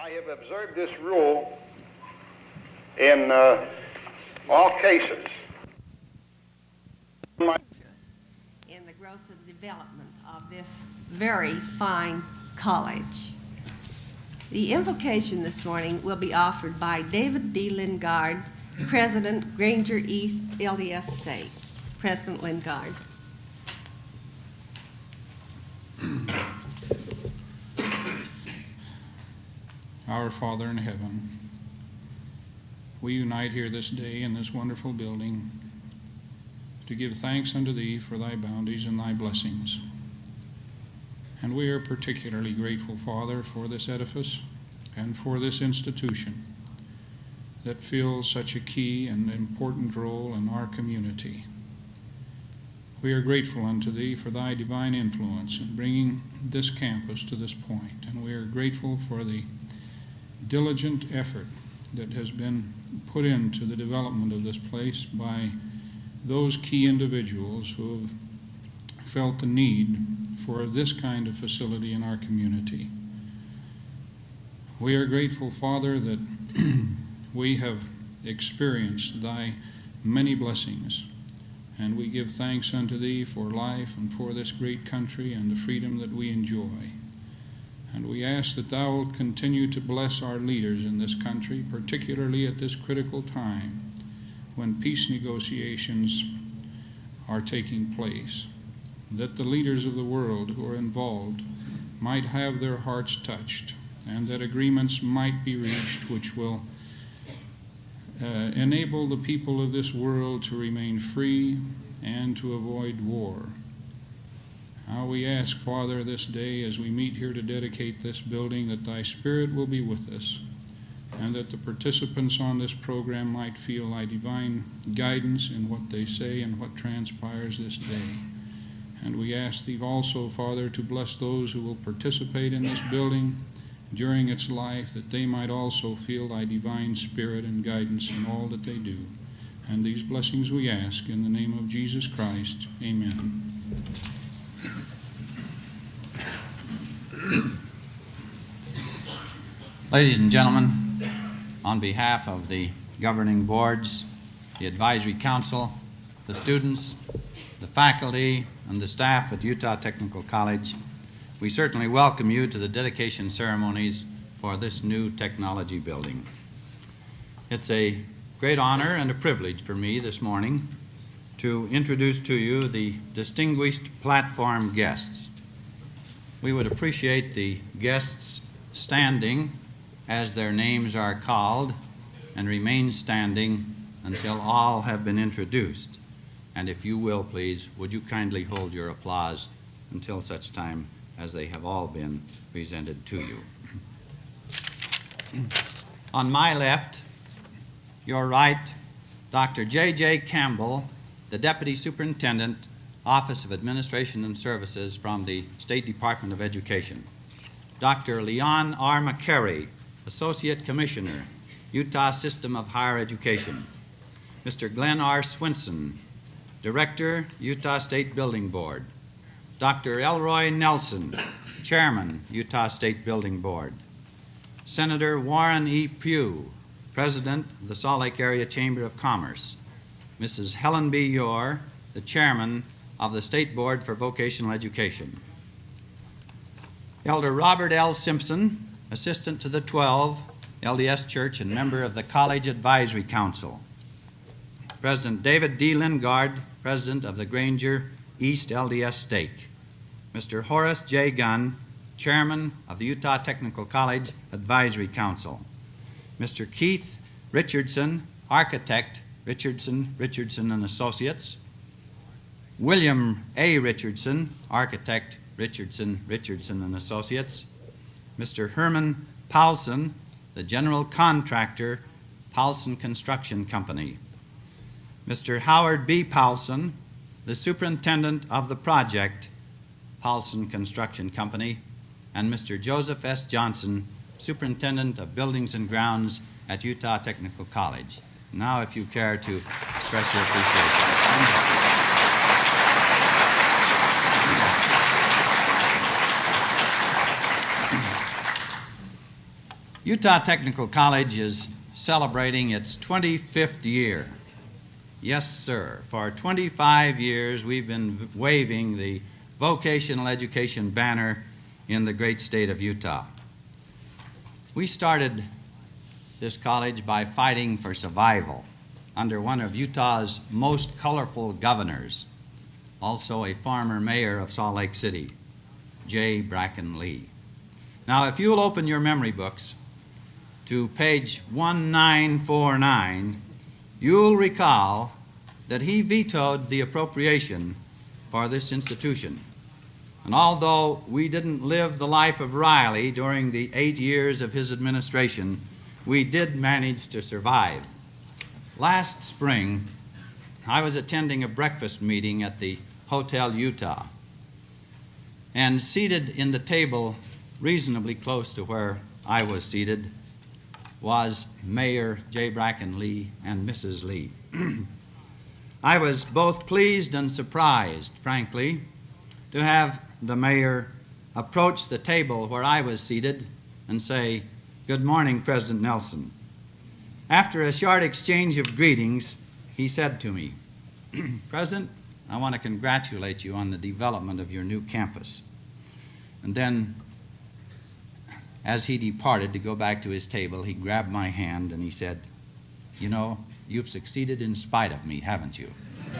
I have observed this rule in uh, all cases. My in the growth and development of this very fine college. The invocation this morning will be offered by David D. Lingard, President, Granger East LDS Stake. President Lingard. Our Father in heaven, we unite here this day in this wonderful building to give thanks unto Thee for Thy bounties and Thy blessings. And we are particularly grateful, Father, for this edifice and for this institution that fills such a key and important role in our community. We are grateful unto Thee for Thy divine influence in bringing this campus to this point, and we are grateful for the diligent effort that has been put into the development of this place by those key individuals who have felt the need for this kind of facility in our community. We are grateful, Father, that we have experienced Thy many blessings, and we give thanks unto Thee for life and for this great country and the freedom that we enjoy. And we ask that Thou wilt continue to bless our leaders in this country, particularly at this critical time when peace negotiations are taking place, that the leaders of the world who are involved might have their hearts touched, and that agreements might be reached which will uh, enable the people of this world to remain free and to avoid war. Now we ask, Father, this day as we meet here to dedicate this building, that Thy Spirit will be with us, and that the participants on this program might feel Thy divine guidance in what they say and what transpires this day. And we ask Thee also, Father, to bless those who will participate in this building during its life, that they might also feel Thy divine Spirit and guidance in all that they do. And these blessings we ask in the name of Jesus Christ. Amen. Ladies and gentlemen, on behalf of the governing boards, the advisory council, the students, the faculty, and the staff at Utah Technical College, we certainly welcome you to the dedication ceremonies for this new technology building. It's a great honor and a privilege for me this morning to introduce to you the distinguished platform guests. We would appreciate the guests standing as their names are called and remain standing until all have been introduced. And if you will, please, would you kindly hold your applause until such time as they have all been presented to you. On my left, your right, Dr. J.J. Campbell, the Deputy Superintendent, Office of Administration and Services from the State Department of Education. Dr. Leon R. McCary, Associate Commissioner, Utah System of Higher Education. Mr. Glenn R. Swinson, Director, Utah State Building Board. Dr. Elroy Nelson, Chairman, Utah State Building Board. Senator Warren E. Pugh, President of the Salt Lake Area Chamber of Commerce. Mrs. Helen B. Yore, the Chairman of the State Board for Vocational Education. Elder Robert L. Simpson, Assistant to the 12, LDS Church, and member of the College Advisory Council. President David D. Lingard, President of the Granger East LDS Stake. Mr. Horace J. Gunn, Chairman of the Utah Technical College Advisory Council. Mr. Keith Richardson, Architect, Richardson, Richardson and Associates. William A. Richardson, Architect, Richardson, Richardson and Associates. Mr. Herman Paulson, the general contractor, Paulson Construction Company. Mr. Howard B. Paulson, the superintendent of the project, Paulson Construction Company, and Mr. Joseph S. Johnson, superintendent of buildings and grounds at Utah Technical College. Now, if you care to express your appreciation. Utah Technical College is celebrating its 25th year. Yes, sir. For 25 years, we've been waving the vocational education banner in the great state of Utah. We started this college by fighting for survival under one of Utah's most colorful governors, also a former mayor of Salt Lake City, J. Bracken Lee. Now, if you'll open your memory books to page 1949, you'll recall that he vetoed the appropriation for this institution. And although we didn't live the life of Riley during the eight years of his administration, we did manage to survive. Last spring, I was attending a breakfast meeting at the Hotel Utah, and seated in the table reasonably close to where I was seated was Mayor J. Bracken Lee and Mrs. Lee. I was both pleased and surprised, frankly, to have the mayor approach the table where I was seated and say, Good morning, President Nelson. After a short exchange of greetings, he said to me, President, I want to congratulate you on the development of your new campus. And then, as he departed to go back to his table, he grabbed my hand and he said, You know, you've succeeded in spite of me, haven't you?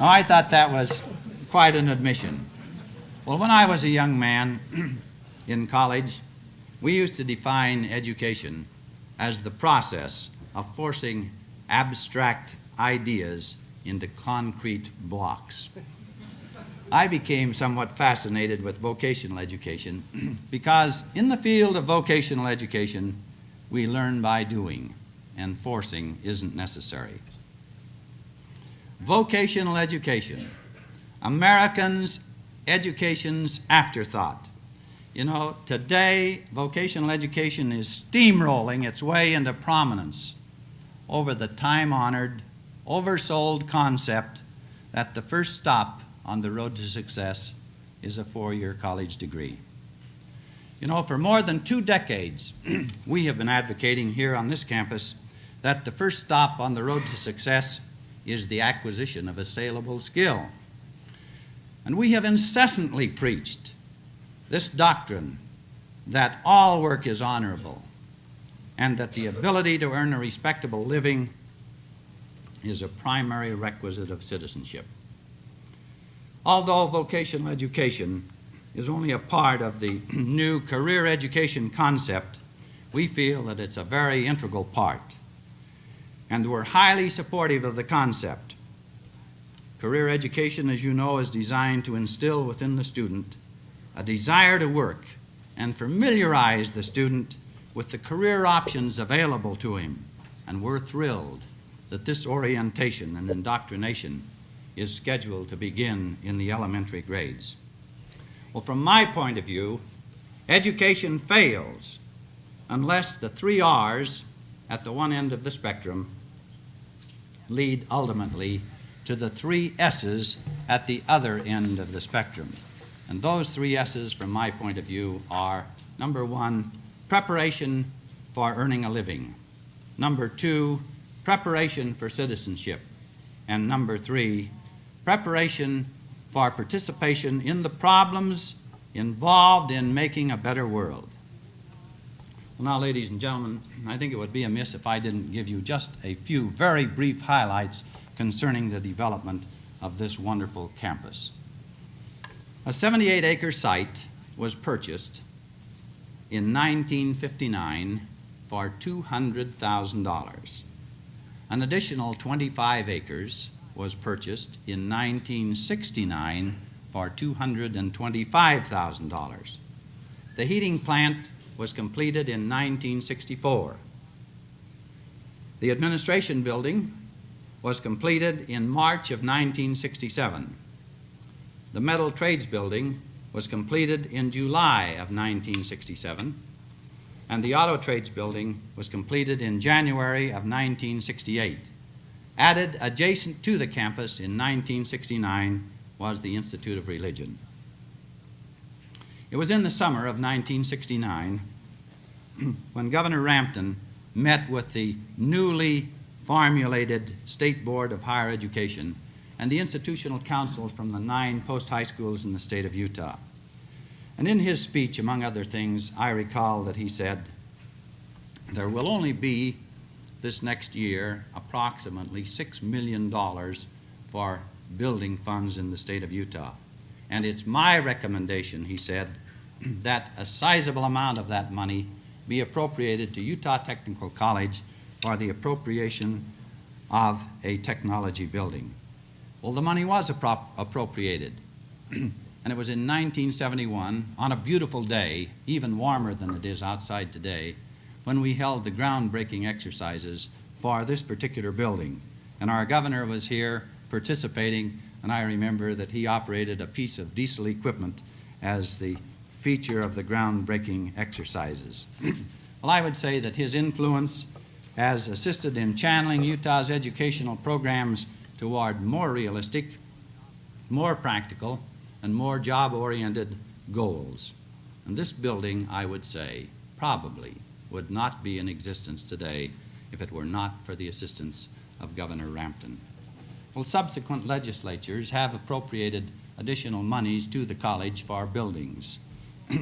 oh, I thought that was quite an admission. Well, when I was a young man in college, we used to define education as the process of forcing abstract ideas into concrete blocks. I became somewhat fascinated with vocational education because in the field of vocational education, we learn by doing, and forcing isn't necessary. Vocational education, Americans' education's afterthought. You know, today, vocational education is steamrolling its way into prominence over the time honored, oversold concept that the first stop on the road to success is a four year college degree. You know, for more than two decades, we have been advocating here on this campus that the first stop on the road to success is the acquisition of a saleable skill. And we have incessantly preached this doctrine that all work is honorable and that the ability to earn a respectable living is a primary requisite of citizenship. Although vocational education is only a part of the new career education concept, we feel that it's a very integral part. And we're highly supportive of the concept. Career education, as you know, is designed to instill within the student a desire to work and familiarize the student with the career options available to him. And we're thrilled that this orientation and indoctrination is scheduled to begin in the elementary grades. Well, from my point of view, education fails unless the three R's at the one end of the spectrum lead ultimately to the three S's at the other end of the spectrum. And those three S's, from my point of view, are number one, preparation for earning a living, number two, preparation for citizenship, and number three, preparation for participation in the problems involved in making a better world. Well, now, ladies and gentlemen, I think it would be amiss if I didn't give you just a few very brief highlights concerning the development of this wonderful campus. A 78 acre site was purchased in 1959 for $200,000. An additional 25 acres was purchased in 1969 for $225,000. The heating plant was completed in 1964. The administration building was completed in March of 1967. The metal trades building was completed in July of 1967, and the auto trades building was completed in January of 1968. Added adjacent to the campus in 1969 was the Institute of Religion. It was in the summer of 1969 when Governor Rampton met with the newly formulated State Board of Higher Education and the institutional councils from the nine post-high schools in the state of Utah. And in his speech, among other things, I recall that he said, there will only be this next year approximately $6 million for building funds in the state of Utah. And it's my recommendation, he said, that a sizable amount of that money be appropriated to Utah Technical College for the appropriation of a technology building. Well, the money was appro- appropriated. and it was in 1971, on a beautiful day, even warmer than it is outside today, when we held the groundbreaking exercises for this particular building. And our governor was here participating, and I remember that he operated a piece of diesel equipment as the feature of the groundbreaking exercises. well, I would say that his influence has assisted in channeling Utah's educational programs toward more realistic, more practical, and more job-oriented goals. And this building, I would say, probably would not be in existence today if it were not for the assistance of Governor Rampton. Well, subsequent legislatures have appropriated additional monies to the college for buildings.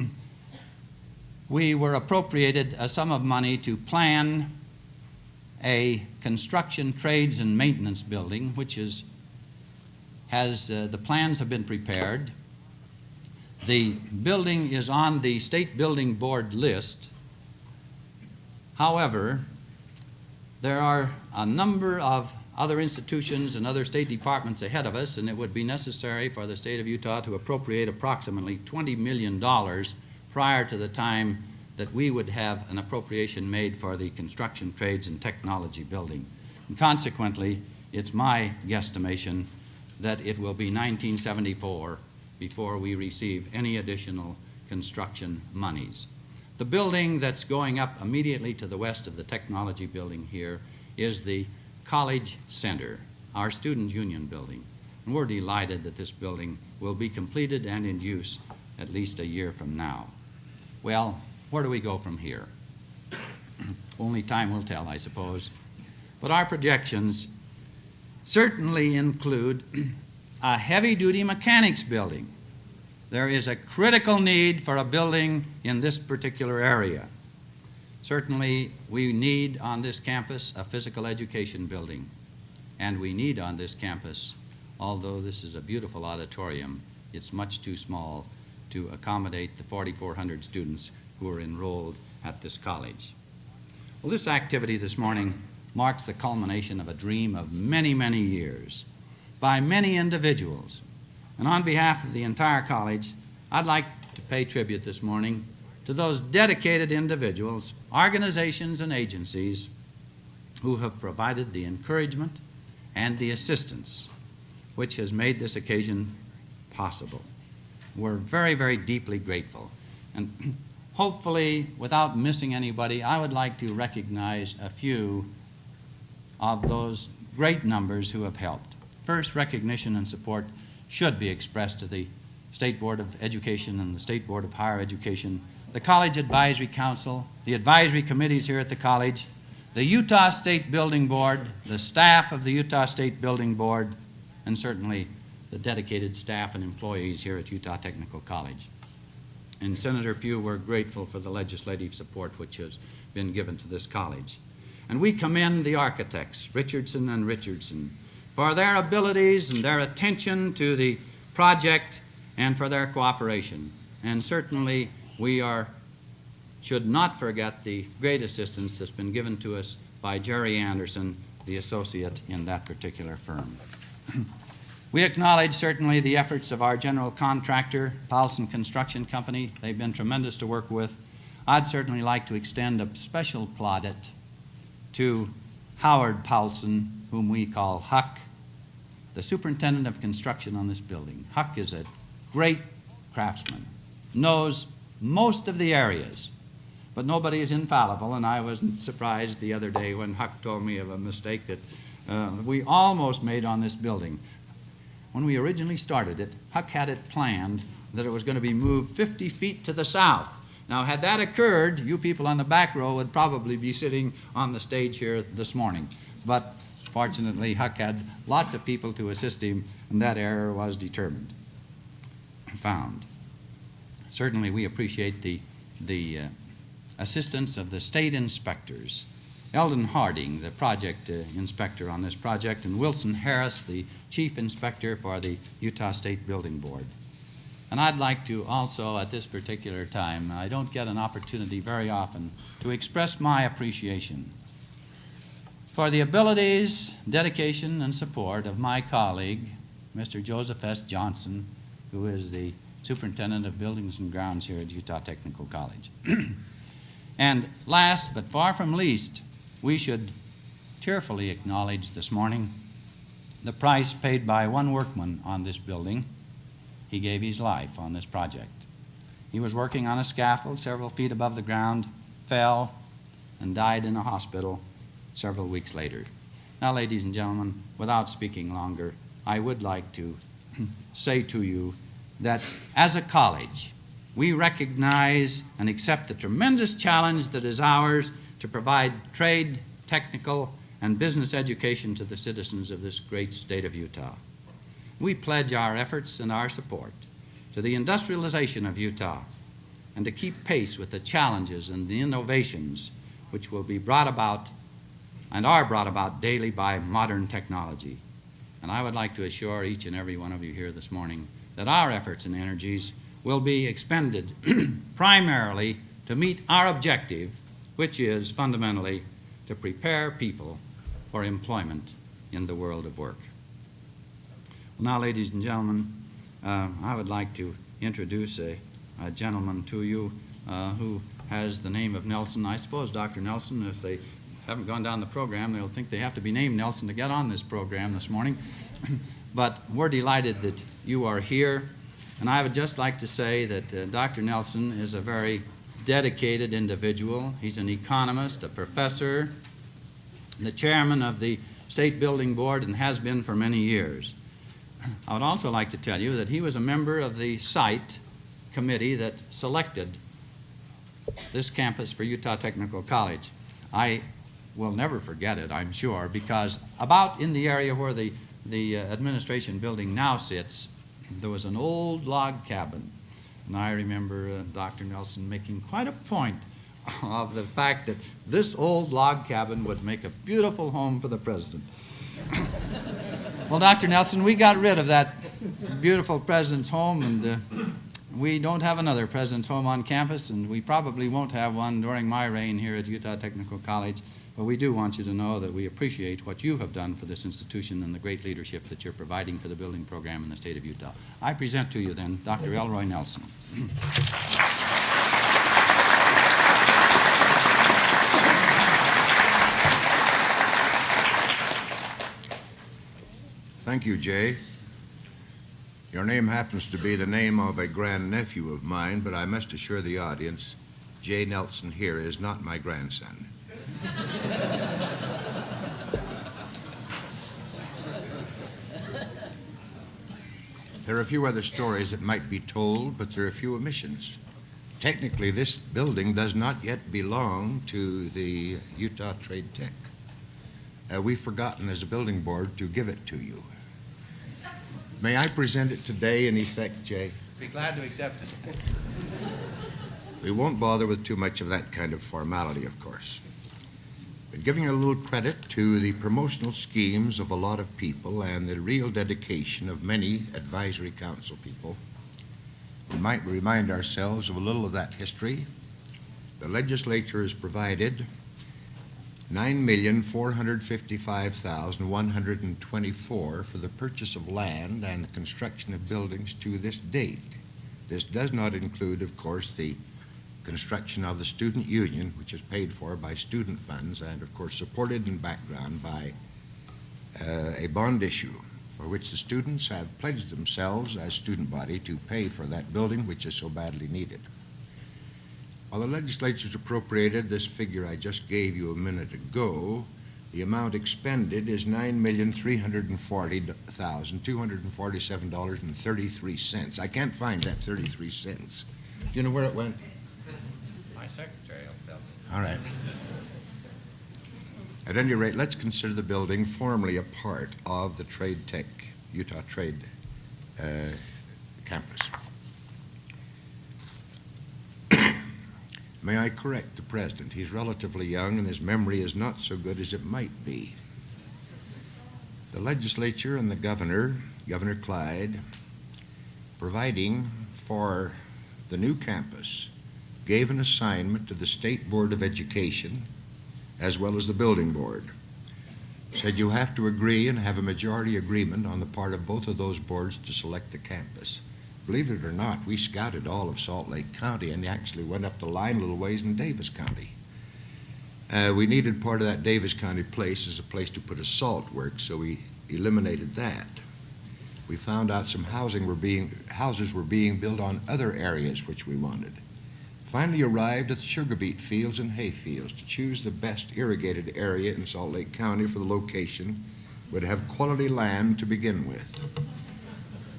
we were appropriated a sum of money to plan a construction trades and maintenance building, which is has uh, the plans have been prepared. The building is on the state building board list. However, there are a number of other institutions and other state departments ahead of us, and it would be necessary for the state of Utah to appropriate approximately $20 million prior to the time that we would have an appropriation made for the construction trades and technology building. And consequently, it's my guesstimation that it will be 1974 before we receive any additional construction monies. The building that's going up immediately to the west of the technology building here is the College Center, our student union building. And we're delighted that this building will be completed and in use at least a year from now. Well, where do we go from here? Only time will tell, I suppose. But our projections certainly include a heavy-duty mechanics building. There is a critical need for a building in this particular area. Certainly, we need on this campus a physical education building, and we need on this campus, although this is a beautiful auditorium, it's much too small to accommodate the 4,400 students who are enrolled at this college. Well, this activity this morning marks the culmination of a dream of many, many years by many individuals. And on behalf of the entire college, I'd like to pay tribute this morning to those dedicated individuals, organizations, and agencies who have provided the encouragement and the assistance which has made this occasion possible. We're very, very deeply grateful. And hopefully, without missing anybody, I would like to recognize a few of those great numbers who have helped. First, recognition and support should be expressed to the State Board of Education and the State Board of Higher Education, the College Advisory Council, the advisory committees here at the college, the Utah State Building Board, the staff of the Utah State Building Board, and certainly the dedicated staff and employees here at Utah Technical College. And Senator Pugh, we're grateful for the legislative support which has been given to this college. And we commend the architects, Richardson and Richardson, for their abilities and their attention to the project and for their cooperation. And certainly we are, should not forget the great assistance that's been given to us by Jerry Anderson, the associate in that particular firm. we acknowledge certainly the efforts of our general contractor, Paulson Construction Company. They've been tremendous to work with. I'd certainly like to extend a special plaudit to Howard Paulson, whom we call Huck, the superintendent of construction on this building. Huck is a great craftsman, knows most of the areas, but nobody is infallible, and I wasn't surprised the other day when Huck told me of a mistake that uh, we almost made on this building. When we originally started it, Huck had it planned that it was going to be moved 50 feet to the south. Now, had that occurred, you people on the back row would probably be sitting on the stage here this morning. But fortunately, Huck had lots of people to assist him, and that error was determined, found. Certainly, we appreciate the, the uh, assistance of the state inspectors. Eldon Harding, the project uh, inspector on this project, and Wilson Harris, the chief inspector for the Utah State Building Board. And I'd like to also, at this particular time, I don't get an opportunity very often to express my appreciation for the abilities, dedication, and support of my colleague, Mr. Joseph S. Johnson, who is the superintendent of buildings and grounds here at Utah Technical College. and last but far from least, we should tearfully acknowledge this morning the price paid by one workman on this building. He gave his life on this project. He was working on a scaffold several feet above the ground, fell, and died in a hospital several weeks later. Now, ladies and gentlemen, without speaking longer, I would like to say to you that as a college, we recognize and accept the tremendous challenge that is ours to provide trade, technical, and business education to the citizens of this great state of Utah. We pledge our efforts and our support to the industrialization of Utah and to keep pace with the challenges and the innovations which will be brought about and are brought about daily by modern technology. And I would like to assure each and every one of you here this morning that our efforts and energies will be expended primarily to meet our objective, which is fundamentally to prepare people for employment in the world of work. Well, now, ladies and gentlemen, uh, I would like to introduce a, a gentleman to you uh, who has the name of Nelson. I suppose, Dr. Nelson, if they haven't gone down the program, they'll think they have to be named Nelson to get on this program this morning. but we're delighted that you are here. And I would just like to say that uh, Dr. Nelson is a very dedicated individual. He's an economist, a professor, the chairman of the State Building Board, and has been for many years. I would also like to tell you that he was a member of the site committee that selected this campus for Utah Technical College. I will never forget it, I'm sure, because about in the area where the, the uh, administration building now sits, there was an old log cabin. And I remember uh, Dr. Nelson making quite a point of the fact that this old log cabin would make a beautiful home for the president. well, Dr. Nelson, we got rid of that beautiful president's home, and uh, we don't have another president's home on campus, and we probably won't have one during my reign here at Utah Technical College. But we do want you to know that we appreciate what you have done for this institution and the great leadership that you're providing for the building program in the state of Utah. I present to you then Dr. Elroy Nelson. Thank you, Jay. Your name happens to be the name of a grandnephew of mine, but I must assure the audience Jay Nelson here is not my grandson. There are a few other stories that might be told, but there are a few omissions. Technically, this building does not yet belong to the Utah Trade Tech. Uh, we've forgotten as a building board to give it to you. May I present it today in effect, Jay? Be glad to accept it. We won't bother with too much of that kind of formality, of course. Giving a little credit to the promotional schemes of a lot of people and the real dedication of many advisory council people, we might remind ourselves of a little of that history. The legislature has provided nine million four hundred fifty-five thousand one hundred and twenty-four for the purchase of land and the construction of buildings to this date. This does not include, of course, the construction of the student union, which is paid for by student funds and, of course, supported in background by uh, a bond issue for which the students have pledged themselves as student body to pay for that building, which is so badly needed. While the legislature's appropriated this figure I just gave you a minute ago, The amount expended is nine million, three hundred and forty thousand, two hundred and forty-seven dollars and thirty-three cents. I can't find that thirty-three cents. Do you know where it went? My secretary will tell me. All right. At any rate, let's consider the building formally a part of the Trade Tech, Utah Trade uh, Campus. May I correct the president? He's relatively young and his memory is not so good as it might be. The legislature and the governor, Governor Clyde, providing for the new campus, gave an assignment to the State Board of Education as well as the Building Board. Said you have to agree and have a majority agreement on the part of both of those boards to select the campus. Believe it or not, we scouted all of Salt Lake County and actually went up the line a little ways in Davis County. Uh, we needed part of that Davis County place as a place to put a salt work, so we eliminated that. We found out some housing were being, houses were being built on other areas which we wanted finally arrived at the sugar beet fields and hay fields to choose the best irrigated area in Salt Lake County for the location would have quality land to begin with.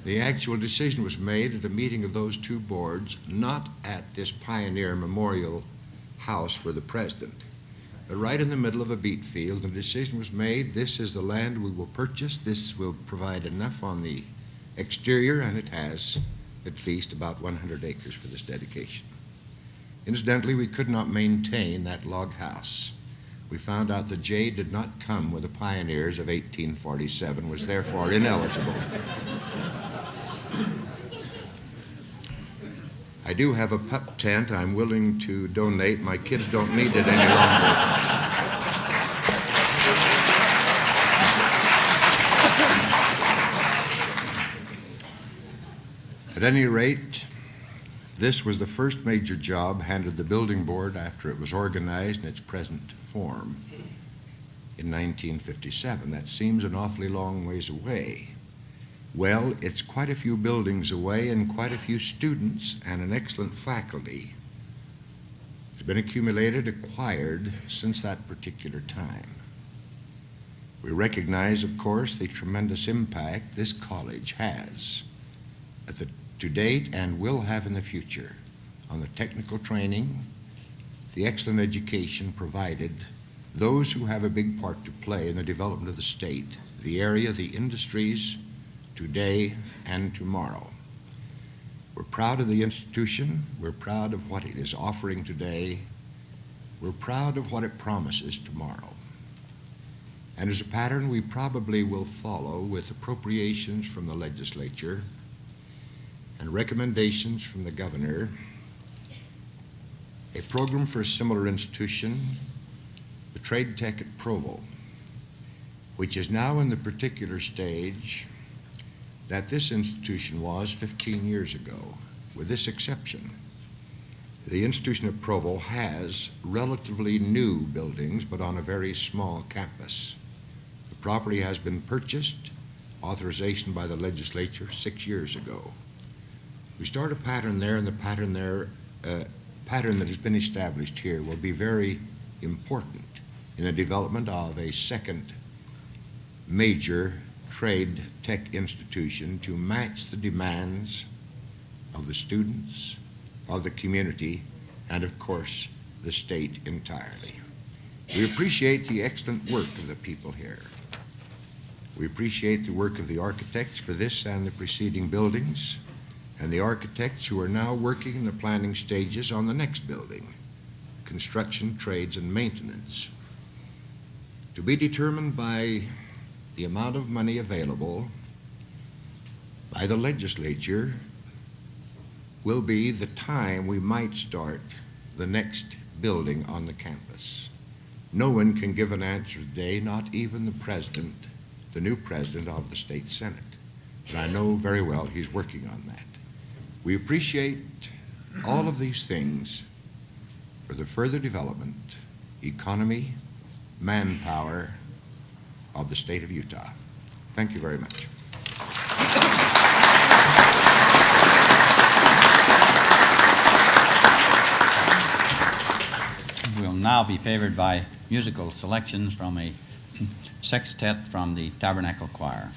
The actual decision was made at a meeting of those two boards, not at this Pioneer Memorial House for the President, but right in the middle of a beet field. The decision was made, this is the land we will purchase, this will provide enough on the exterior, and it has at least about 100 acres for this dedication. Incidentally, we could not maintain that log house. We found out the J did not come with the pioneers of 1847, was therefore ineligible. I do have a pup tent I'm willing to donate. My kids don't need it any longer. At any rate, this was the first major job handed the building board after it was organized in its present form in 1957. That seems an awfully long ways away. Well, it's quite a few buildings away and quite a few students and an excellent faculty has been accumulated, acquired since that particular time. We recognize, of course, the tremendous impact this college has at the to date and will have in the future on the technical training, the excellent education provided, those who have a big part to play in the development of the state, the area, the industries, today and tomorrow. We're proud of the institution. We're proud of what it is offering today. We're proud of what it promises tomorrow. And as a pattern, we probably will follow with appropriations from the legislature and recommendations from the governor, a program for a similar institution, the Trade Tech at Provo, which is now in the particular stage that this institution was 15 years ago, with this exception. The institution at Provo has relatively new buildings, but on a very small campus. The property has been purchased, authorization by the legislature six years ago. We start a pattern there, and the pattern there, uh, pattern that has been established here will be very important in the development of a second major trade tech institution to match the demands of the students, of the community, and of course, the state entirely. We appreciate the excellent work of the people here. We appreciate the work of the architects for this and the preceding buildings and the architects who are now working in the planning stages on the next building, construction, trades, and maintenance. To be determined by the amount of money available by the legislature will be the time we might start the next building on the campus. No one can give an answer today, not even the president, the new president of the state senate. But I know very well he's working on that. We appreciate all of these things for the further development, economy, manpower of the state of Utah. Thank you very much. We'll now be favored by musical selections from a sextet from the Tabernacle Choir.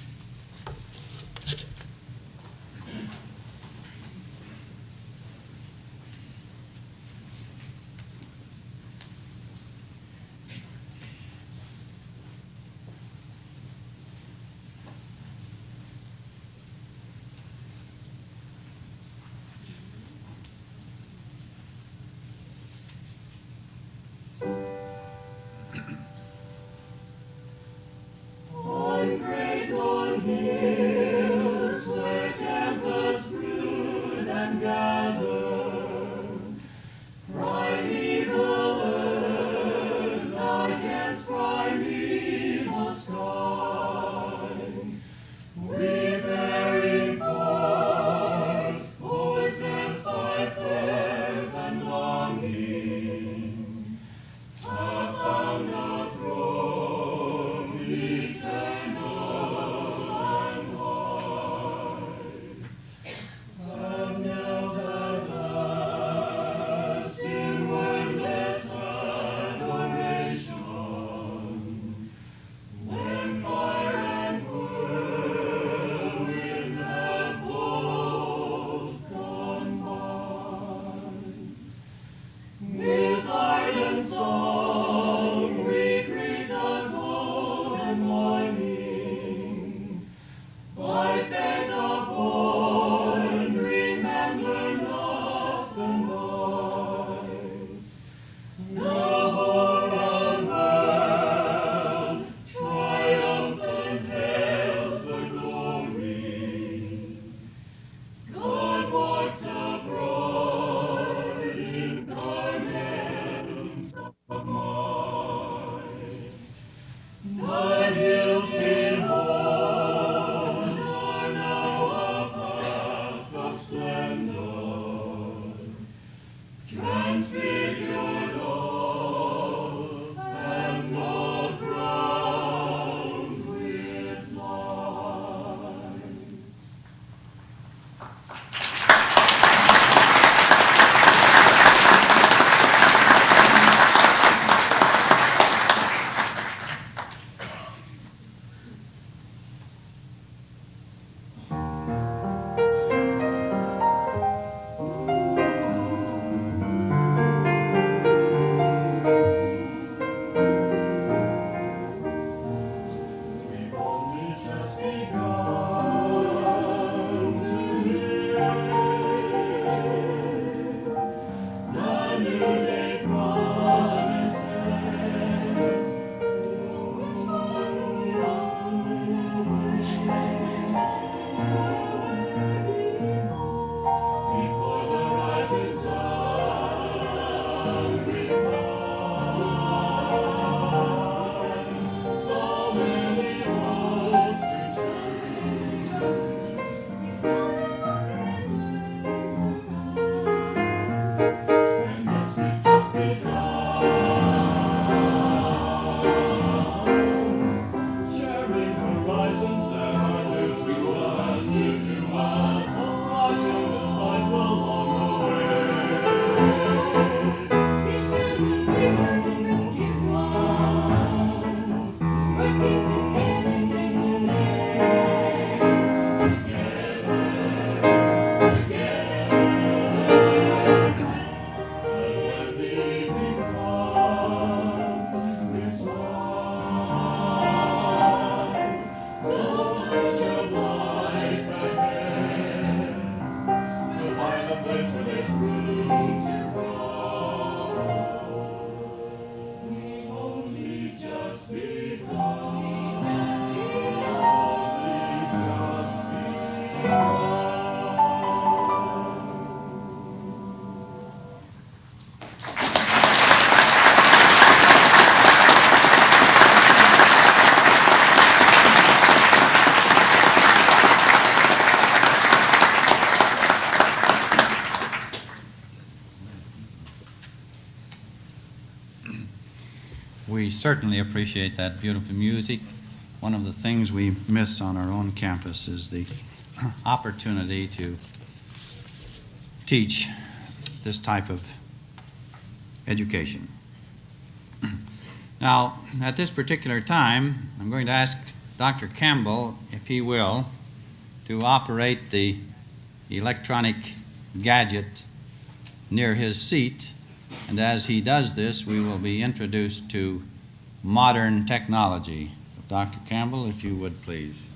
Certainly appreciate that beautiful music. One of the things we miss on our own campus is the opportunity to teach this type of education. Now, at this particular time, I'm going to ask Dr. Campbell, if he will, to operate the electronic gadget near his seat. And as he does this, we will be introduced to modern technology. Dr. Campbell, if you would, please.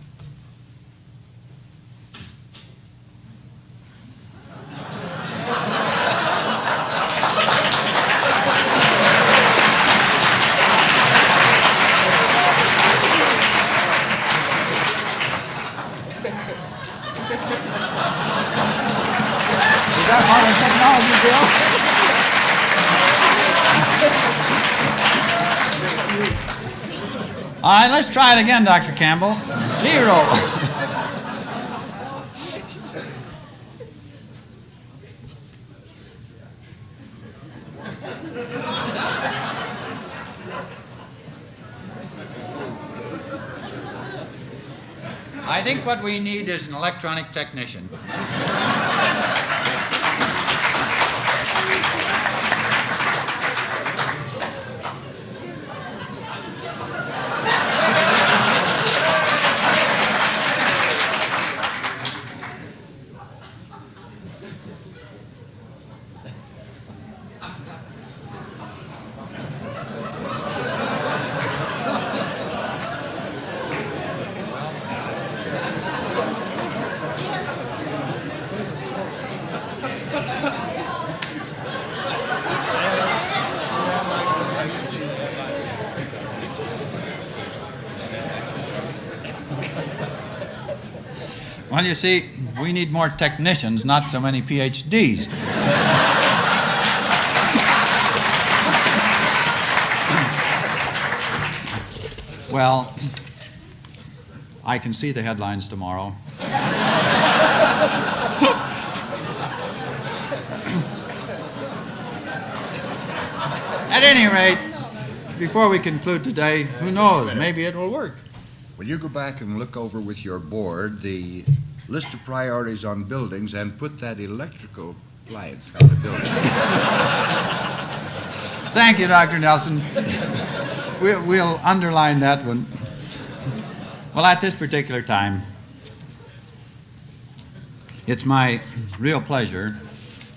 Is that modern technology, Bill? All right, let's try it again, Dr. Campbell. Zero. I think what we need is an electronic technician. You see, we need more technicians, not so many PhDs. well, I can see the headlines tomorrow. At any rate, before we conclude today, who knows, maybe it will work. Will you go back and look over with your board the list of priorities on buildings and put that electrical appliance on the building? Thank you, Dr. Nelson. We'll, we'll underline that one. Well, at this particular time, it's my real pleasure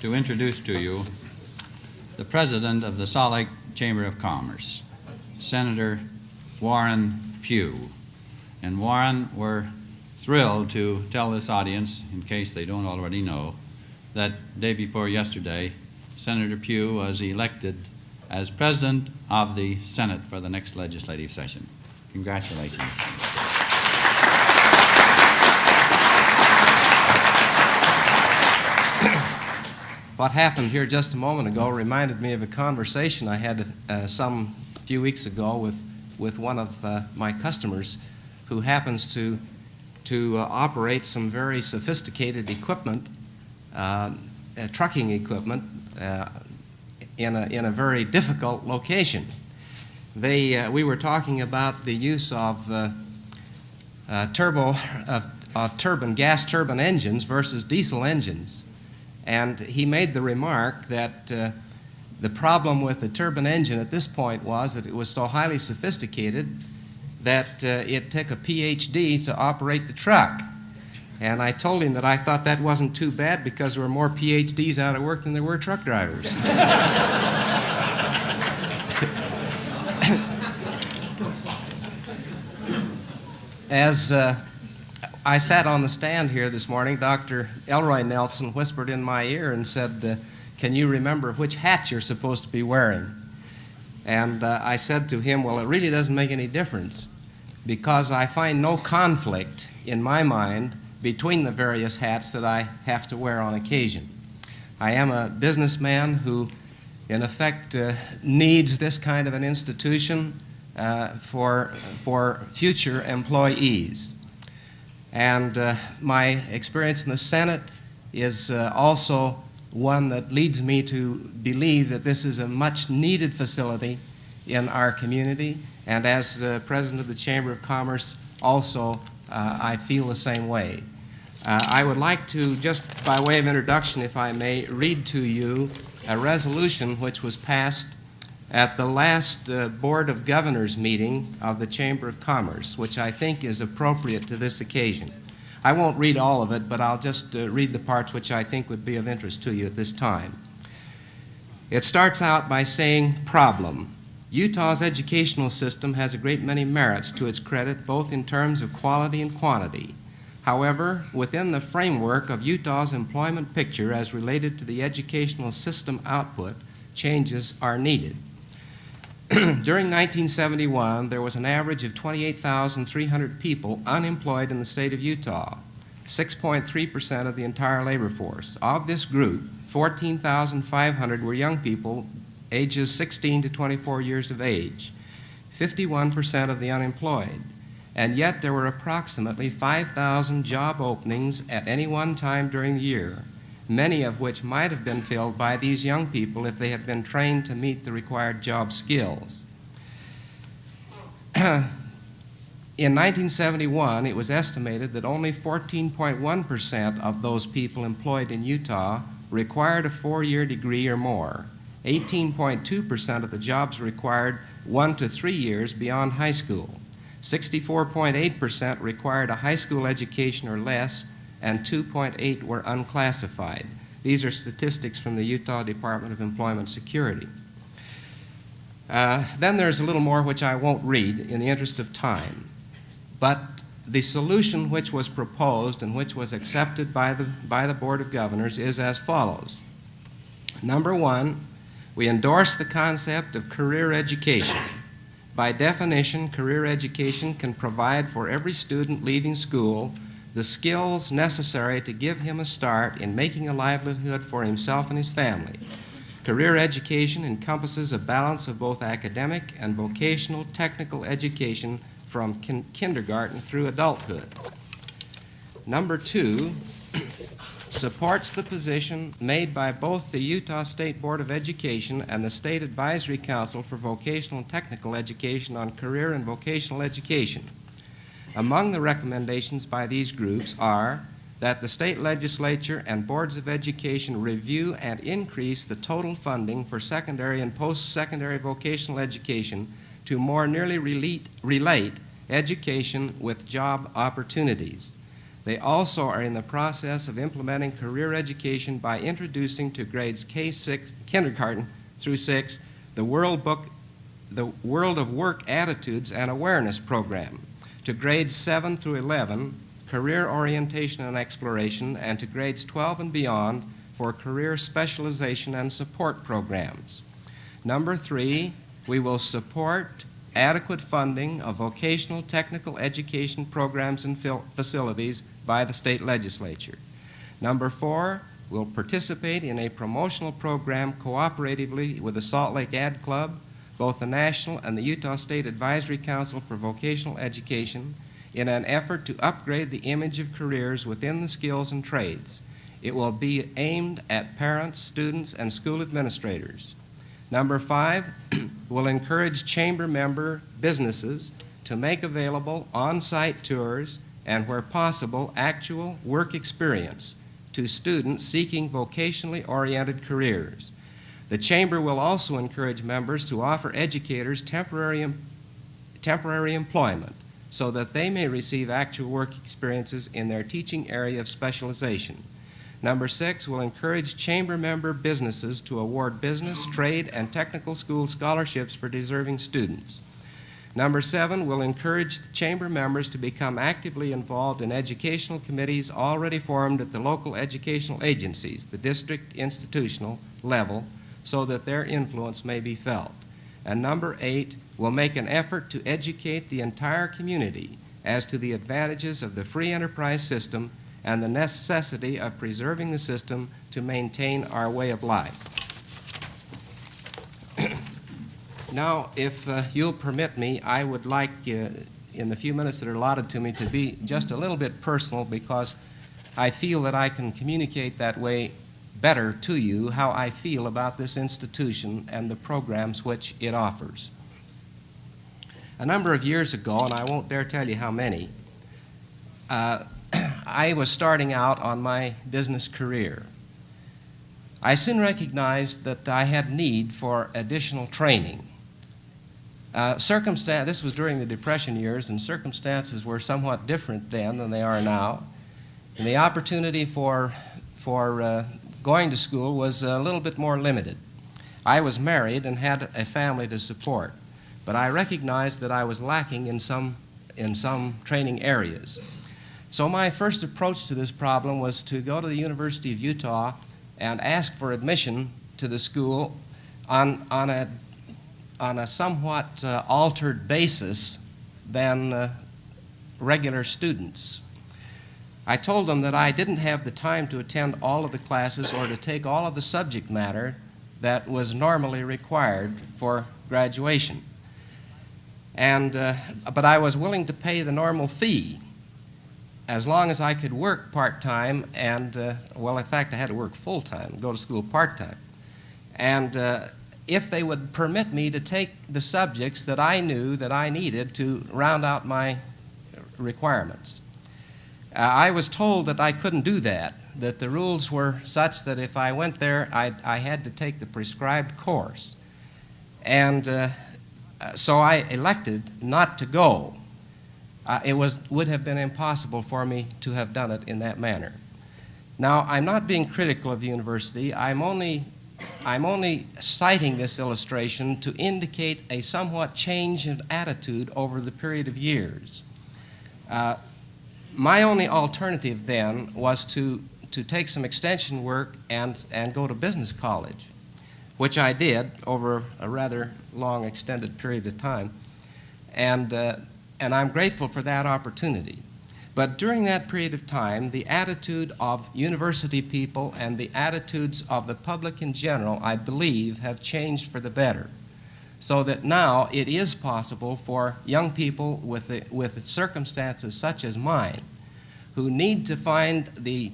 to introduce to you the President of the Salt Lake Chamber of Commerce, Senator Warren Pugh. And Warren, we're thrilled to tell this audience, in case they don't already know, that day before yesterday, Senator Pugh was elected as President of the Senate for the next legislative session. Congratulations. What happened here just a moment ago reminded me of a conversation I had uh, some few weeks ago with, with one of uh, my customers who happens to, to uh, operate some very sophisticated equipment, uh, uh, trucking equipment, in, a, in a very difficult location. They, we were talking about the use of turbo, turbine, gas turbine engines versus diesel engines. And he made the remark that uh, the problem with the turbine engine at this point was that it was so highly sophisticated that uh, it took a PhD to operate the truck. And I told him that I thought that wasn't too bad because there were more PhDs out of work than there were truck drivers. As uh, I sat on the stand here this morning, Dr. Elroy Nelson whispered in my ear and said, uh, Can you remember which hat you're supposed to be wearing? And uh, I said to him, Well, it really doesn't make any difference because I find no conflict in my mind between the various hats that I have to wear on occasion. I am a businessman who, in effect, uh, needs this kind of an institution uh, for, for future employees. And uh, my experience in the Senate is uh, also one that leads me to believe that this is a much needed facility in our community. And as President of the Chamber of Commerce, also, uh, I feel the same way. Uh, I would like to, just by way of introduction, if I may, read to you a resolution which was passed at the last uh, Board of Governors meeting of the Chamber of Commerce, which I think is appropriate to this occasion. I won't read all of it, but I'll just uh, read the parts which I think would be of interest to you at this time. It starts out by saying, problem. Utah's educational system has a great many merits to its credit, both in terms of quality and quantity. However, within the framework of Utah's employment picture as related to the educational system output, changes are needed. During 1971, there was an average of 28,300 people unemployed in the state of Utah, 6.3% of the entire labor force. Of this group, 14,500 were young people ages 16 to 24 years of age, 51% of the unemployed. And yet there were approximately 5,000 job openings at any one time during the year, many of which might have been filled by these young people if they had been trained to meet the required job skills. In 1971, it was estimated that only 14.1% of those people employed in Utah required a four year degree or more. 18.2% of the jobs required one to three years beyond high school. 64.8% required a high school education or less, and 2.8 were unclassified. These are statistics from the Utah Department of Employment Security. Uh, then there's a little more which I won't read in the interest of time. But the solution which was proposed and which was accepted by the, by the Board of Governors is as follows. Number one, we endorse the concept of career education. By definition, career education can provide for every student leaving school the skills necessary to give him a start in making a livelihood for himself and his family. Career education encompasses a balance of both academic and vocational technical education from kin kindergarten through adulthood. Number two, supports the position made by both the Utah State Board of Education and the State Advisory Council for Vocational and Technical Education on career and vocational education. Among the recommendations by these groups are that the state legislature and boards of education review and increase the total funding for secondary and post-secondary vocational education to more nearly relate, education with job opportunities. They also are in the process of implementing career education by introducing to grades K6, kindergarten through 6, the World Book, the World of Work Attitudes and Awareness program, to grades 7 through 11, career orientation and exploration, and to grades 12 and beyond for career specialization and support programs. Number three, we will support adequate funding of vocational technical education programs and facilities by the state legislature. Number four, we'll participate in a promotional program cooperatively with the Salt Lake Ad Club, both the National and the Utah State Advisory Council for Vocational Education in an effort to upgrade the image of careers within the skills and trades. It will be aimed at parents, students, and school administrators. Number five, will encourage chamber member businesses to make available on-site tours and, where possible, actual work experience to students seeking vocationally oriented careers. The Chamber will also encourage members to offer educators temporary, temporary employment so that they may receive actual work experiences in their teaching area of specialization. Number six, will encourage chamber member businesses to award business, trade, and technical school scholarships for deserving students. Number seven, will encourage chamber members to become actively involved in educational committees already formed at the local educational agencies, the district institutional level, so that their influence may be felt. And number eight, will make an effort to educate the entire community as to the advantages of the free enterprise system and the necessity of preserving the system to maintain our way of life. now, if uh, you'll permit me, I would like, uh, in the few minutes that are allotted to me, to be just a little bit personal because I feel that I can communicate that way better to you how I feel about this institution and the programs which it offers. A number of years ago, and I won't dare tell you how many, uh, I was starting out on my business career. I soon recognized that I had need for additional training. Uh, circumstan- this was during the Depression years, and circumstances were somewhat different then than they are now. And the opportunity for, for uh, going to school was a little bit more limited. I was married and had a family to support, but I recognized that I was lacking in some, in some training areas. So my first approach to this problem was to go to the University of Utah and ask for admission to the school on, on, a, on a somewhat uh, altered basis than uh, regular students. I told them that I didn't have the time to attend all of the classes or to take all of the subject matter that was normally required for graduation. And, uh, but I was willing to pay the normal fee as long as I could work part-time and, uh, well, in fact, I had to work full-time, go to school part-time. And uh, if they would permit me to take the subjects that I knew that I needed to round out my requirements. Uh, I was told that I couldn't do that, that the rules were such that if I went there, I, I had to take the prescribed course. And uh, so I elected not to go. Uh, it was, would have been impossible for me to have done it in that manner. Now, I'm not being critical of the university. I'm only, I'm only citing this illustration to indicate a somewhat change in attitude over the period of years. Uh, my only alternative then was to, to take some extension work and, and go to business college, which I did over a rather long extended period of time. And, uh, and I'm grateful for that opportunity. But during that period of time, the attitude of university people and the attitudes of the public in general, I believe, have changed for the better. So that now it is possible for young people with, the, with circumstances such as mine, who need to find the,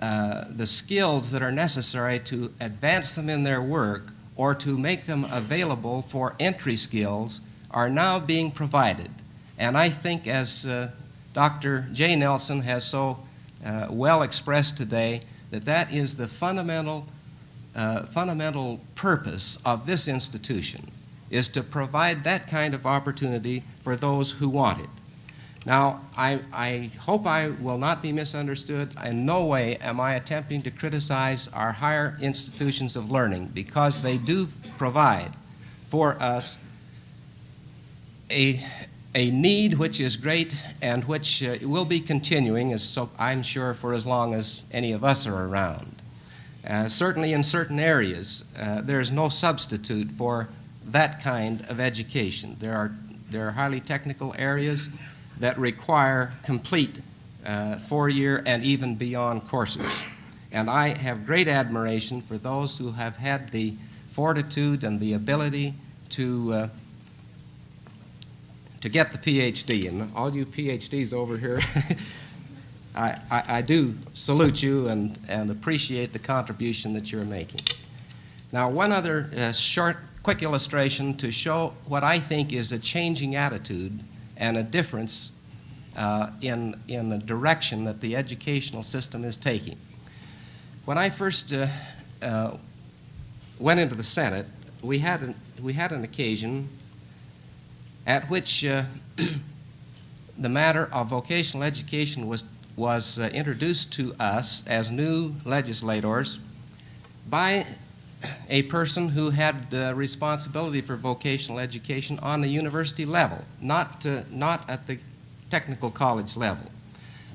uh, the skills that are necessary to advance them in their work or to make them available for entry skills, are now being provided. And I think, as uh, Dr. Jay Nelson has so uh, well expressed today, that that is the fundamental, uh, fundamental purpose of this institution, is to provide that kind of opportunity for those who want it. Now, I, I hope I will not be misunderstood. In no way am I attempting to criticize our higher institutions of learning because they do provide for us a, a need which is great and which uh, will be continuing, as so I'm sure, for as long as any of us are around. Uh, certainly in certain areas, uh, there is no substitute for that kind of education. There are, there are highly technical areas that require complete uh, four-year and even beyond courses. And I have great admiration for those who have had the fortitude and the ability to uh, to get the PhD. And all you PhDs over here, I, I, I, do salute you and, and appreciate the contribution that you're making. Now, one other uh, short, quick illustration to show what I think is a changing attitude and a difference uh, in, in the direction that the educational system is taking. When I first uh, uh went into the Senate, we had an, we had an occasion at which uh, the matter of vocational education was, was uh, introduced to us as new legislators by a person who had uh, responsibility for vocational education on the university level, not, uh, not at the technical college level,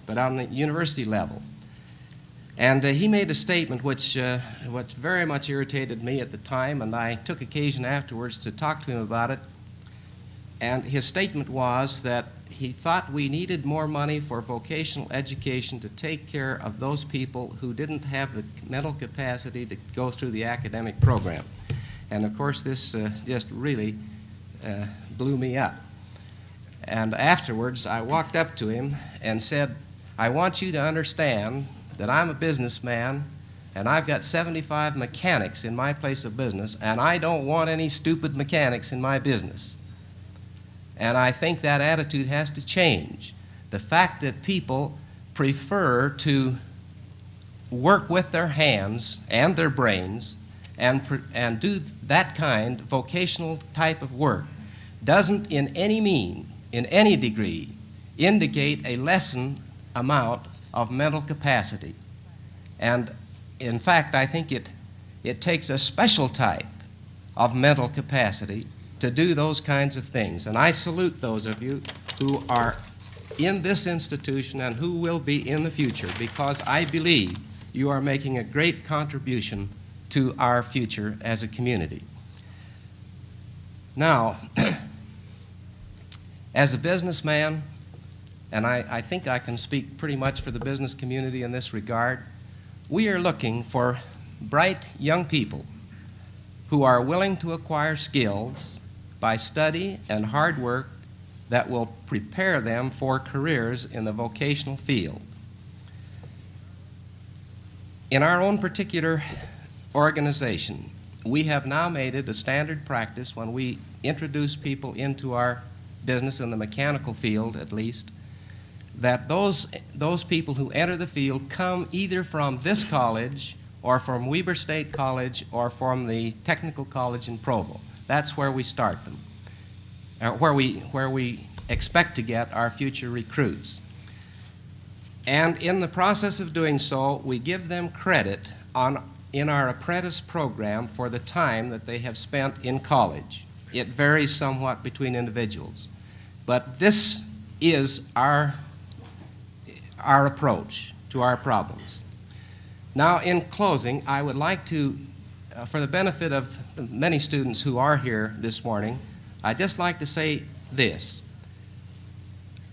but on the university level. And uh, he made a statement which, uh, which very much irritated me at the time, and I took occasion afterwards to talk to him about it. And his statement was that he thought we needed more money for vocational education to take care of those people who didn't have the mental capacity to go through the academic program. And of course, this uh, just really uh, blew me up. And afterwards, I walked up to him and said, I want you to understand that I'm a businessman and I've got 75 mechanics in my place of business, and I don't want any stupid mechanics in my business. And I think that attitude has to change. The fact that people prefer to work with their hands and their brains and, and do that kind vocational type of work doesn't in any mean, in any degree, indicate a lessened amount of mental capacity. And in fact, I think it, it takes a special type of mental capacity to do those kinds of things. And I salute those of you who are in this institution and who will be in the future because I believe you are making a great contribution to our future as a community. Now, as a businessman, and I, I think I can speak pretty much for the business community in this regard, we are looking for bright young people who are willing to acquire skills by study and hard work that will prepare them for careers in the vocational field. In our own particular organization, we have now made it a standard practice when we introduce people into our business in the mechanical field at least that those, those people who enter the field come either from this college or from Weber State College or from the Technical College in Provo. That's where we start them, or where we, where we expect to get our future recruits. And in the process of doing so, we give them credit on, in our apprentice program for the time that they have spent in college. It varies somewhat between individuals. But this is our, our approach to our problems. Now, in closing, I would like to, uh, for the benefit of many students who are here this morning, I'd just like to say this.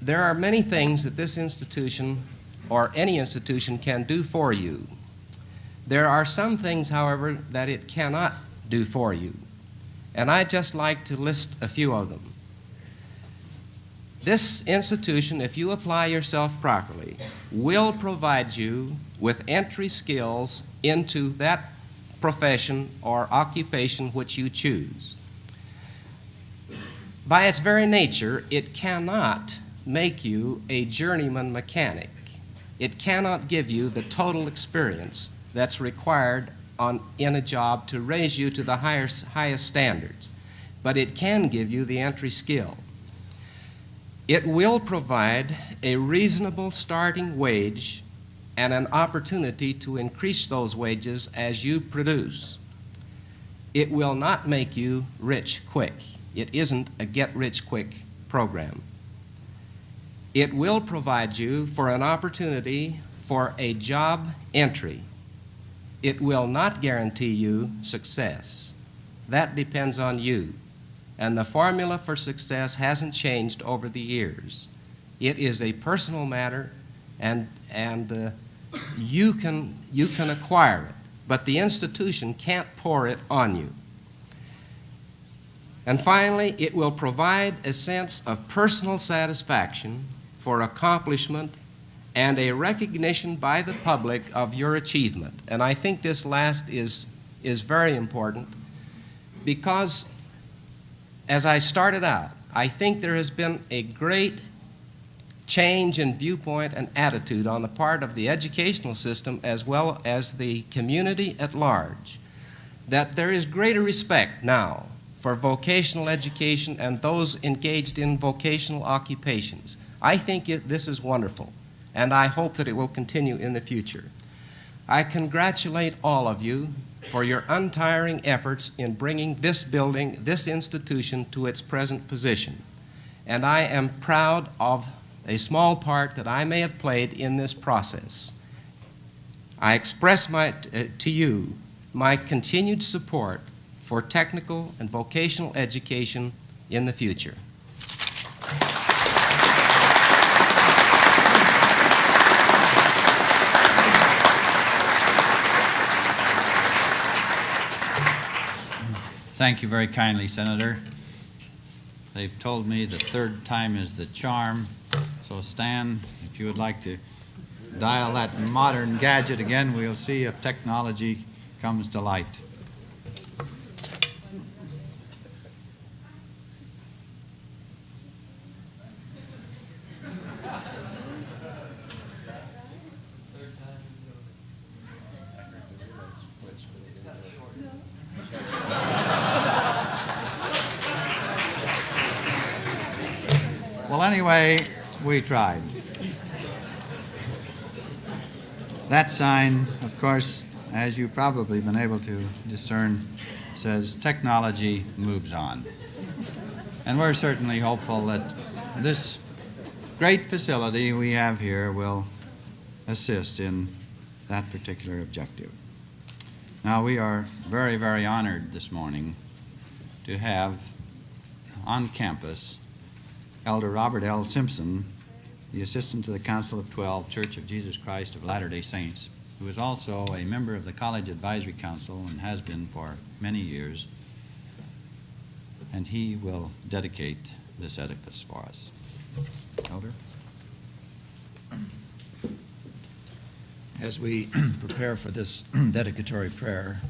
There are many things that this institution or any institution can do for you. There are some things, however, that it cannot do for you. And I'd just like to list a few of them. This institution, if you apply yourself properly, will provide you with entry skills into that profession or occupation which you choose. By its very nature, it cannot make you a journeyman mechanic. It cannot give you the total experience that's required on, in a job to raise you to the higher, highest standards, but it can give you the entry skill. It will provide a reasonable starting wage and an opportunity to increase those wages as you produce. It will not make you rich quick. It isn't a get rich quick program. It will provide you for an opportunity for a job entry. It will not guarantee you success. That depends on you. And the formula for success hasn't changed over the years. It is a personal matter, and, and uh, you, can, you can acquire it, but the institution can't pour it on you. And finally, it will provide a sense of personal satisfaction for accomplishment and a recognition by the public of your achievement. And I think this last is, is very important because as I started out, I think there has been a great change in viewpoint and attitude on the part of the educational system as well as the community at large. That there is greater respect now for vocational education and those engaged in vocational occupations. I think it, this is wonderful, and I hope that it will continue in the future. I congratulate all of you for your untiring efforts in bringing this building, this institution, to its present position. And I am proud of a small part that I may have played in this process. I express my, uh, to you my continued support for technical and vocational education in the future. Thank you very kindly, Senator. They've told me the third time is the charm. So Stan, if you would like to dial that modern gadget again, we'll see if technology comes to light. Well, anyway, we tried. That sign, of course, as you've probably been able to discern, says technology moves on. And we're certainly hopeful that this great facility we have here will assist in that particular objective. Now, we are very, very honored this morning to have on campus Elder Robert L. Simpson, the assistant to the Council of Twelve Church of Jesus Christ of Latter-day Saints, who is also a member of the College Advisory Council and has been for many years. And he will dedicate this edifice for us. Elder? As we prepare for this dedicatory prayer,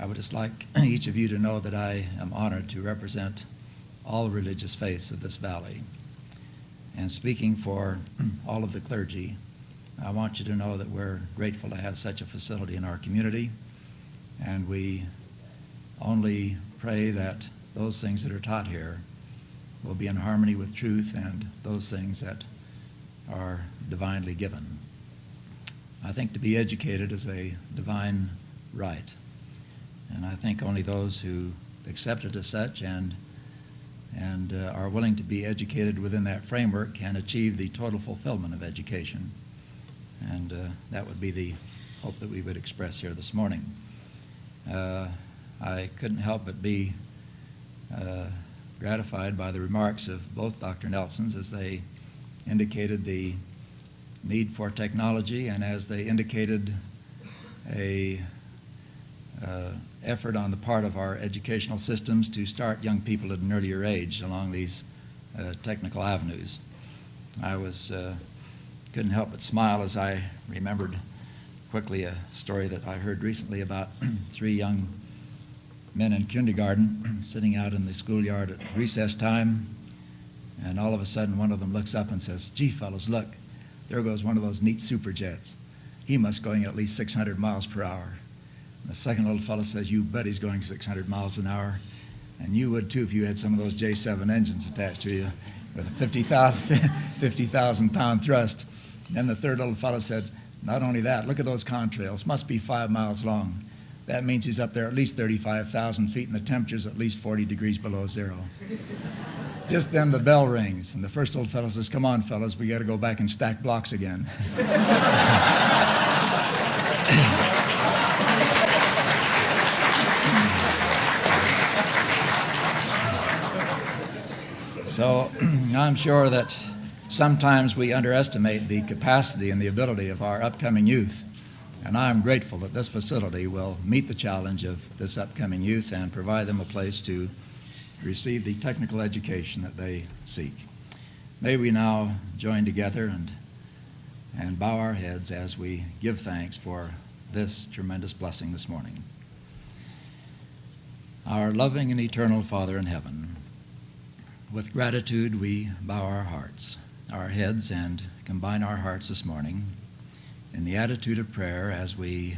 I would just like each of you to know that I am honored to represent all religious faiths of this valley. And speaking for all of the clergy, I want you to know that we're grateful to have such a facility in our community, and we only pray that those things that are taught here will be in harmony with truth and those things that are divinely given. I think to be educated is a divine right, and I think only those who accept it as such and and uh, are willing to be educated within that framework can achieve the total fulfillment of education. And uh, that would be the hope that we would express here this morning. Uh, I couldn't help but be uh, gratified by the remarks of both Dr. Nelsons as they indicated the need for technology and as they indicated a uh, effort on the part of our educational systems to start young people at an earlier age along these uh, technical avenues. I was uh, couldn't help but smile as I remembered quickly a story that I heard recently about three young men in kindergarten sitting out in the schoolyard at recess time, and all of a sudden one of them looks up and says, "Gee, fellows, look, there goes one of those neat super jets. He must going at least 600 miles per hour." The second little fellow says, You bet he's going 600 miles an hour. And you would too if you had some of those J7 engines attached to you with a 50,000 50, pound thrust. Then the third little fellow said, Not only that, look at those contrails, must be five miles long. That means he's up there at least 35,000 feet and the temperature's at least 40 degrees below zero. Just then the bell rings, and the first little fellow says, Come on, fellows, we got to go back and stack blocks again. So I'm sure that sometimes we underestimate the capacity and the ability of our upcoming youth. And I'm grateful that this facility will meet the challenge of this upcoming youth and provide them a place to receive the technical education that they seek. May we now join together and, and bow our heads as we give thanks for this tremendous blessing this morning. Our loving and eternal Father in heaven, with gratitude, we bow our hearts, our heads, and combine our hearts this morning in the attitude of prayer as we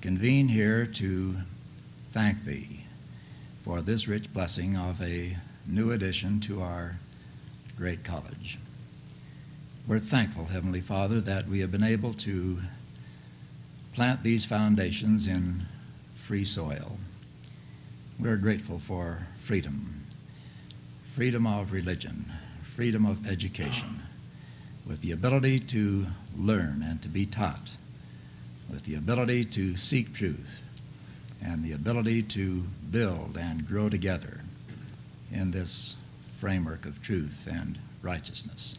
convene here to thank Thee for this rich blessing of a new addition to our great college. We're thankful, Heavenly Father, that we have been able to plant these foundations in free soil. We're grateful for freedom freedom of religion, freedom of education, with the ability to learn and to be taught, with the ability to seek truth, and the ability to build and grow together in this framework of truth and righteousness.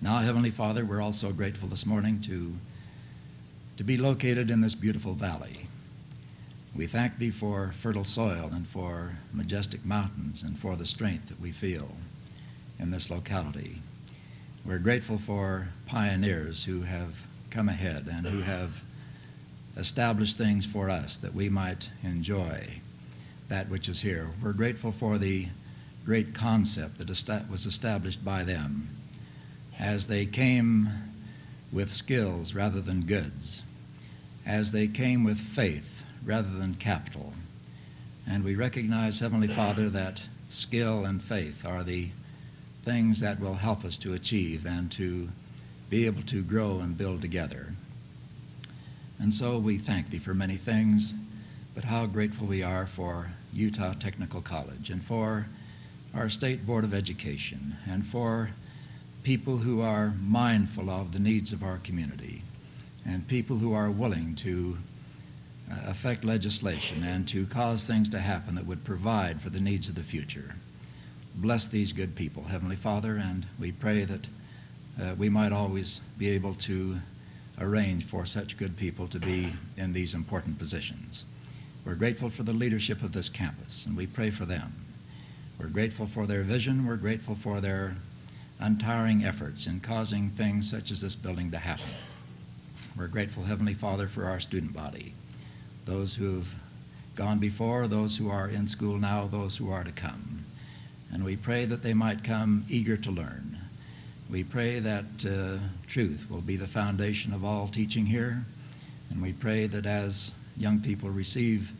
Now, Heavenly Father, we're also grateful this morning to, to be located in this beautiful valley we thank Thee for fertile soil and for majestic mountains and for the strength that we feel in this locality. We're grateful for pioneers who have come ahead and who have established things for us that we might enjoy that which is here. We're grateful for the great concept that was established by them as they came with skills rather than goods, as they came with faith rather than capital. And we recognize, Heavenly Father, that skill and faith are the things that will help us to achieve and to be able to grow and build together. And so we thank Thee for many things, but how grateful we are for Utah Technical College and for our State Board of Education and for people who are mindful of the needs of our community and people who are willing to affect legislation and to cause things to happen that would provide for the needs of the future. Bless these good people, Heavenly Father, and we pray that uh, we might always be able to arrange for such good people to be in these important positions. We're grateful for the leadership of this campus, and we pray for them. We're grateful for their vision. We're grateful for their untiring efforts in causing things such as this building to happen. We're grateful, Heavenly Father, for our student body, those who have gone before, those who are in school now, those who are to come. And we pray that they might come eager to learn. We pray that uh, truth will be the foundation of all teaching here. And we pray that as young people receive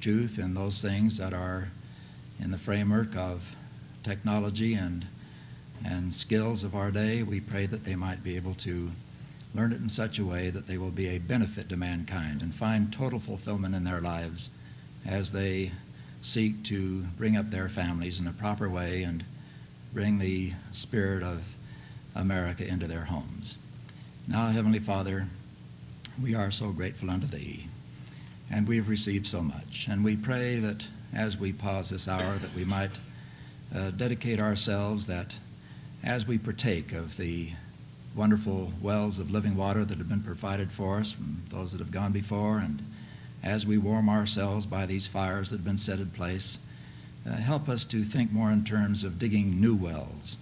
truth and those things that are in the framework of technology and, and skills of our day, we pray that they might be able to learn it in such a way that they will be a benefit to mankind and find total fulfillment in their lives as they seek to bring up their families in a proper way and bring the spirit of America into their homes. Now, Heavenly Father, we are so grateful unto Thee, and we have received so much. And we pray that as we pause this hour, that we might uh, dedicate ourselves, that as we partake of the wonderful wells of living water that have been provided for us from those that have gone before, and as we warm ourselves by these fires that have been set in place, uh, help us to think more in terms of digging new wells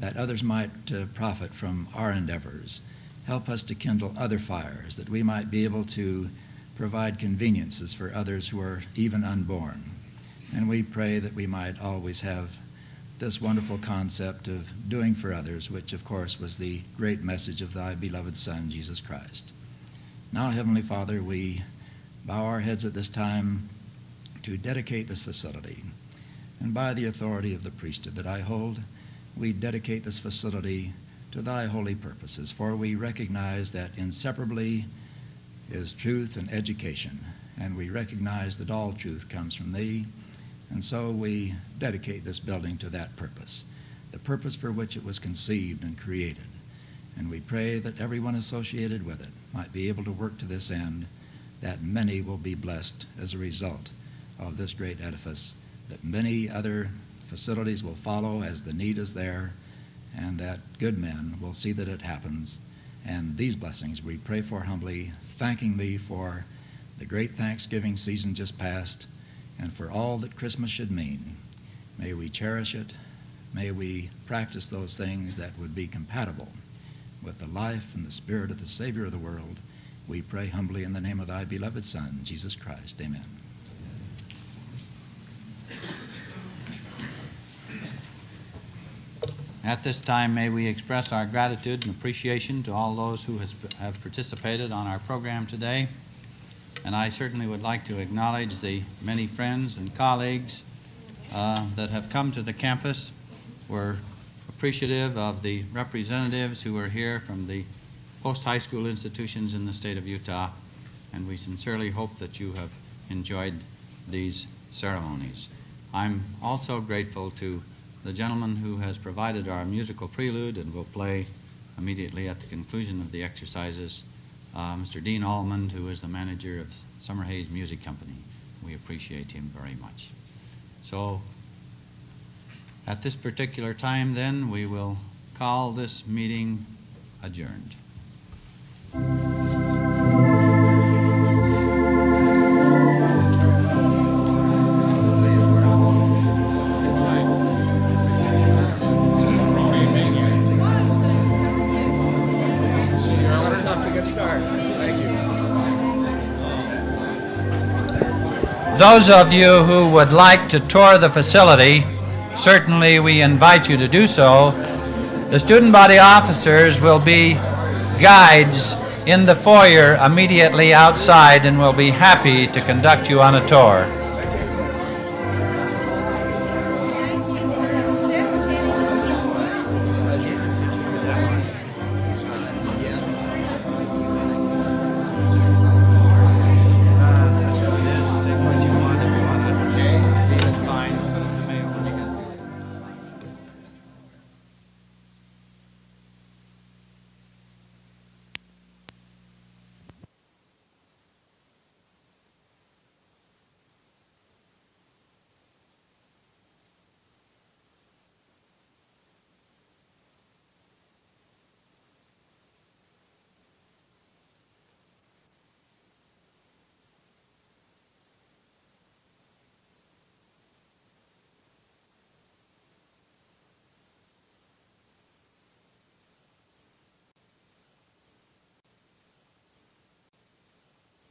that others might uh, profit from our endeavors. Help us to kindle other fires, that we might be able to provide conveniences for others who are even unborn. And we pray that we might always have this wonderful concept of doing for others, which of course was the great message of thy beloved Son, Jesus Christ. Now, Heavenly Father, we bow our heads at this time to dedicate this facility. And by the authority of the priesthood that I hold, we dedicate this facility to thy holy purposes, for we recognize that inseparably is truth and education, and we recognize that all truth comes from thee, and so we dedicate this building to that purpose, the purpose for which it was conceived and created. And we pray that everyone associated with it might be able to work to this end, that many will be blessed as a result of this great edifice, that many other facilities will follow as the need is there, and that good men will see that it happens. And these blessings we pray for humbly, thanking Thee for the great Thanksgiving season just past and for all that Christmas should mean. May we cherish it. May we practice those things that would be compatible with the life and the spirit of the Savior of the world. We pray humbly in the name of Thy beloved Son, Jesus Christ. Amen. At this time, may we express our gratitude and appreciation to all those who has, have participated on our program today. And I certainly would like to acknowledge the many friends and colleagues uh, that have come to the campus. We're appreciative of the representatives who are here from the post-high school institutions in the state of Utah, and we sincerely hope that you have enjoyed these ceremonies. I'm also grateful to the gentleman who has provided our musical prelude and will play immediately at the conclusion of the exercises, uh, Mr. Dean Almond, who is the manager of Summerhays Music Company. We appreciate him very much. So at this particular time, then, we will call this meeting adjourned. Those of you who would like to tour the facility, certainly we invite you to do so. The student body officers will be guides in the foyer immediately outside and will be happy to conduct you on a tour.